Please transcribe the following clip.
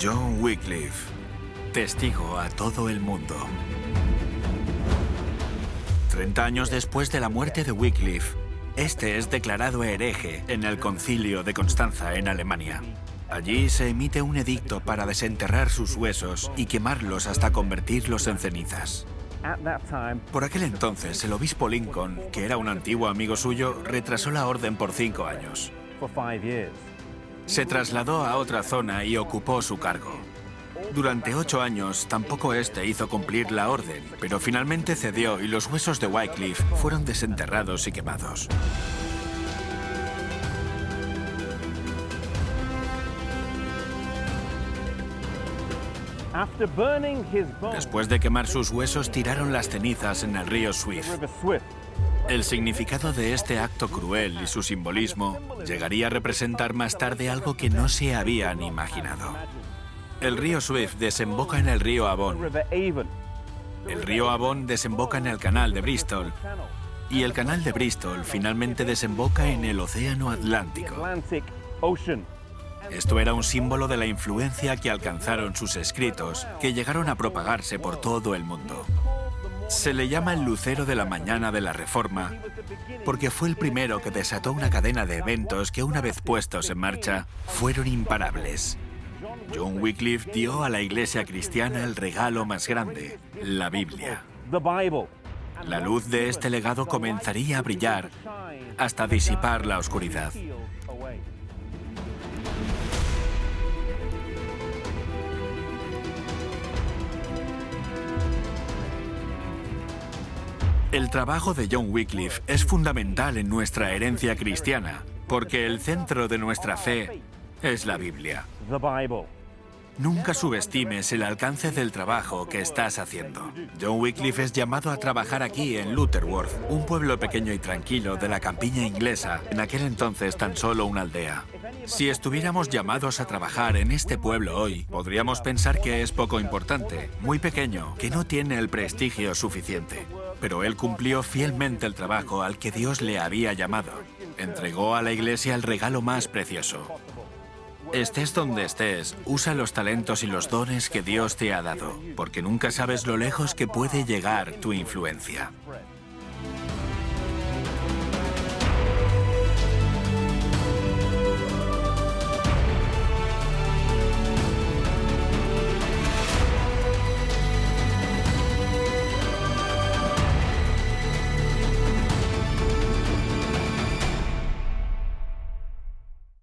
John Wycliffe, testigo a todo el mundo. 30 años después de la muerte de Wycliffe, este es declarado hereje en el concilio de Constanza en Alemania. Allí se emite un edicto para desenterrar sus huesos y quemarlos hasta convertirlos en cenizas. Por aquel entonces, el obispo Lincoln, que era un antiguo amigo suyo, retrasó la orden por cinco años. Se trasladó a otra zona y ocupó su cargo. Durante ocho años tampoco este hizo cumplir la orden, pero finalmente cedió y los huesos de Wycliffe fueron desenterrados y quemados. Después de quemar sus huesos, tiraron las cenizas en el río Swift. El significado de este acto cruel y su simbolismo llegaría a representar más tarde algo que no se habían imaginado. El río Swift desemboca en el río Avon. El río Avon desemboca en el canal de Bristol. Y el canal de Bristol finalmente desemboca en el Océano Atlántico. Esto era un símbolo de la influencia que alcanzaron sus escritos, que llegaron a propagarse por todo el mundo. Se le llama el lucero de la mañana de la Reforma porque fue el primero que desató una cadena de eventos que una vez puestos en marcha fueron imparables. John Wycliffe dio a la iglesia cristiana el regalo más grande, la Biblia. La luz de este legado comenzaría a brillar hasta disipar la oscuridad. El trabajo de John Wycliffe es fundamental en nuestra herencia cristiana, porque el centro de nuestra fe es la Biblia. Nunca subestimes el alcance del trabajo que estás haciendo. John Wycliffe es llamado a trabajar aquí en Lutterworth, un pueblo pequeño y tranquilo de la campiña inglesa, en aquel entonces tan solo una aldea. Si estuviéramos llamados a trabajar en este pueblo hoy, podríamos pensar que es poco importante, muy pequeño, que no tiene el prestigio suficiente pero él cumplió fielmente el trabajo al que Dios le había llamado. Entregó a la iglesia el regalo más precioso. Estés donde estés, usa los talentos y los dones que Dios te ha dado, porque nunca sabes lo lejos que puede llegar tu influencia.